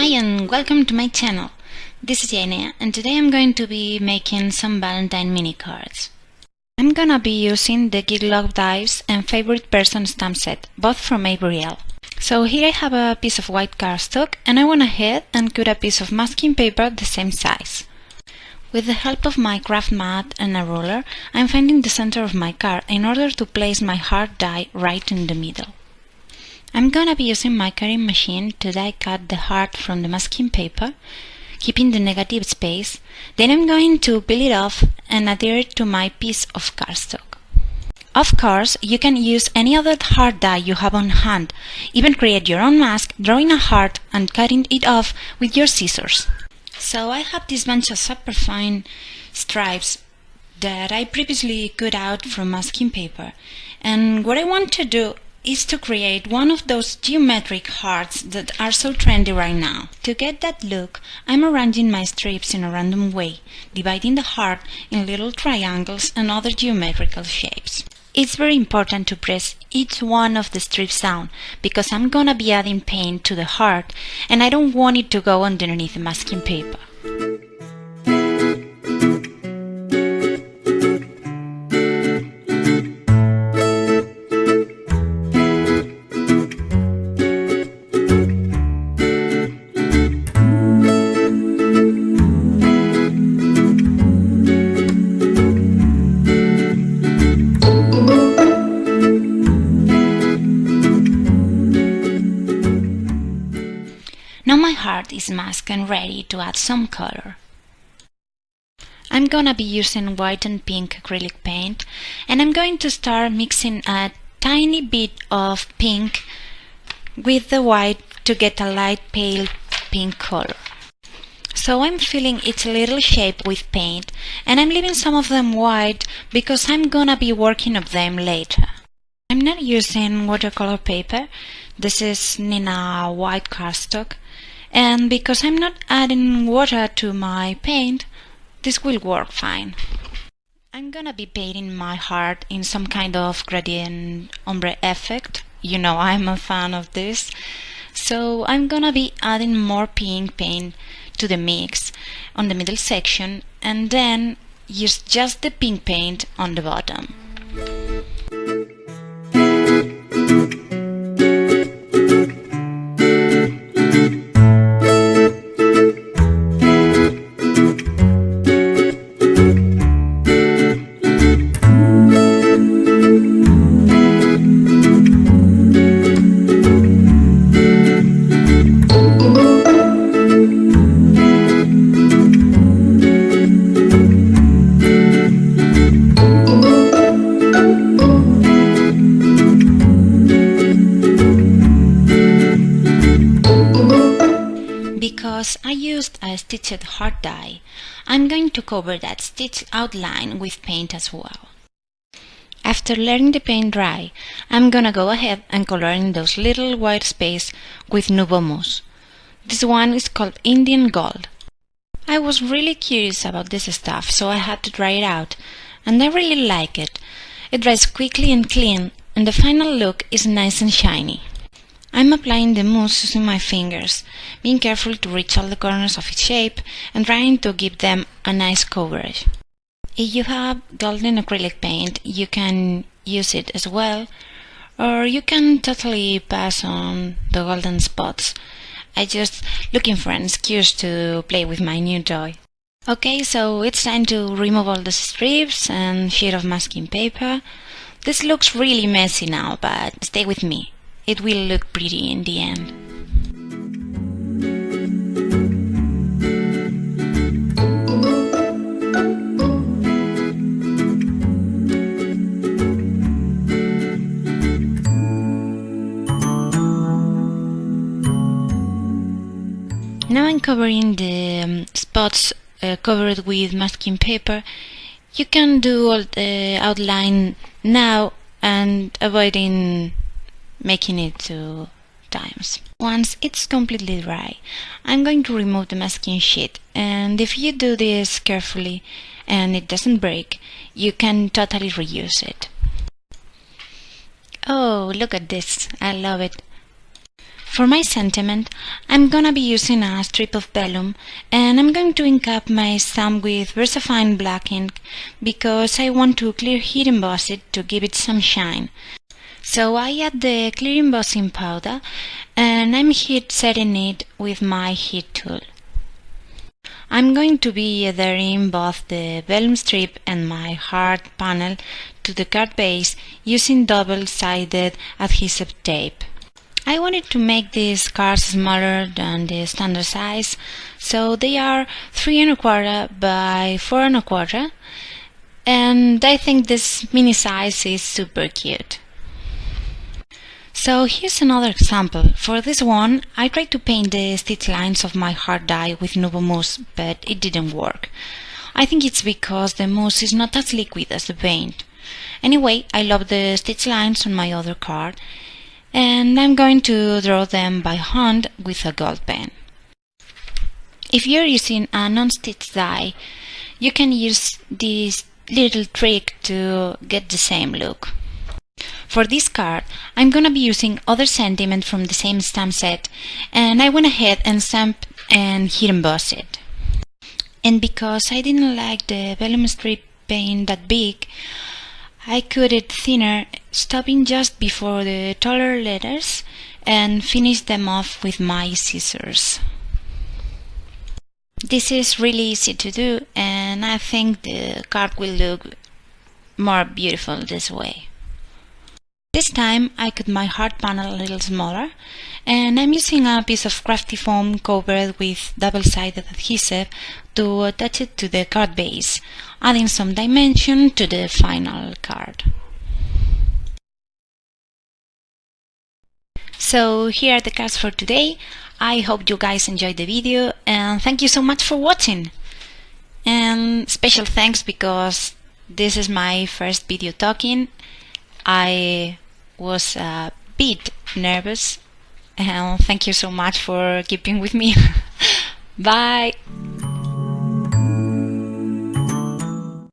Hi and welcome to my channel. This is Jane and today I'm going to be making some Valentine mini cards. I'm gonna be using the Geek Love Dies and Favorite Person stamp set, both from Avery Elle. So here I have a piece of white cardstock and I went ahead and cut a piece of masking paper the same size. With the help of my craft mat and a ruler, I'm finding the center of my card in order to place my heart die right in the middle. I'm gonna be using my cutting machine to die cut the heart from the masking paper, keeping the negative space. Then I'm going to peel it off and adhere it to my piece of cardstock. Of course, you can use any other heart die you have on hand, even create your own mask, drawing a heart and cutting it off with your scissors. So I have this bunch of super fine stripes that I previously cut out from masking paper and what I want to do is to create one of those geometric hearts that are so trendy right now. To get that look, I'm arranging my strips in a random way, dividing the heart in little triangles and other geometrical shapes. It's very important to press each one of the strips down because I'm gonna be adding paint to the heart and I don't want it to go underneath the masking paper. Masked and ready to add some color. I'm gonna be using white and pink acrylic paint and I'm going to start mixing a tiny bit of pink with the white to get a light pale pink color. So I'm filling each little shape with paint and I'm leaving some of them white because I'm gonna be working on them later. I'm not using watercolor paper, this is Neenah white cardstock and because I'm not adding water to my paint, this will work fine. I'm gonna be painting my heart in some kind of gradient ombre effect. You know I'm a fan of this. So I'm gonna be adding more pink paint to the mix on the middle section and then use just the pink paint on the bottom. Because I used a stitched heart die, I'm going to cover that stitched outline with paint as well. After letting the paint dry, I'm gonna go ahead and color in those little white space with Nuvo Mousse. This one is called Indian Gold. I was really curious about this stuff, so I had to try it out, and I really like it. It dries quickly and clean, and the final look is nice and shiny. I'm applying the mousse using my fingers, being careful to reach all the corners of its shape and trying to give them a nice coverage. If you have golden acrylic paint, you can use it as well, or you can totally pass on the golden spots. I just looking for an excuse to play with my new toy. Okay, so it's time to remove all the strips and sheet of masking paper. This looks really messy now, but stay with me. It will look pretty in the end. Now I'm covering the um, spots uh, covered with masking paper. You can do all the outline now and avoiding making it two times. Once it's completely dry, I'm going to remove the masking sheet and if you do this carefully and it doesn't break, you can totally reuse it. Oh, look at this. I love it. For my sentiment, I'm gonna be using a strip of vellum and I'm going to ink up my stamp with VersaFine black ink because I want to clear heat emboss it to give it some shine. So I add the clear embossing powder and I'm heat setting it with my heat tool. I'm going to be adhering both the vellum strip and my hard panel to the card base using double-sided adhesive tape. I wanted to make these cards smaller than the standard size, so they are 3 and a quarter by 4 and a quarter, and I think this mini size is super cute. So here's another example. For this one, I tried to paint the stitch lines of my hard die with Nuvo Mousse, but it didn't work. I think it's because the mousse is not as liquid as the paint. Anyway, I love the stitch lines on my other card, and I'm going to draw them by hand with a gold pen. If you're using a non-stitch die, you can use this little trick to get the same look. For this card, I'm gonna be using other sentiment from the same stamp set, and I went ahead and stamped and heat embossed it. And because I didn't like the vellum strip being that big, I cut it thinner, stopping just before the taller letters, and finished them off with my scissors. This is really easy to do, and I think the card will look more beautiful this way. This time I cut my heart panel a little smaller and I'm using a piece of crafty foam covered with double-sided adhesive to attach it to the card base, adding some dimension to the final card. So here are the cards for today. I hope you guys enjoyed the video and thank you so much for watching. And special thanks because this is my first video talking I was a bit nervous and thank you so much for keeping with me. Bye!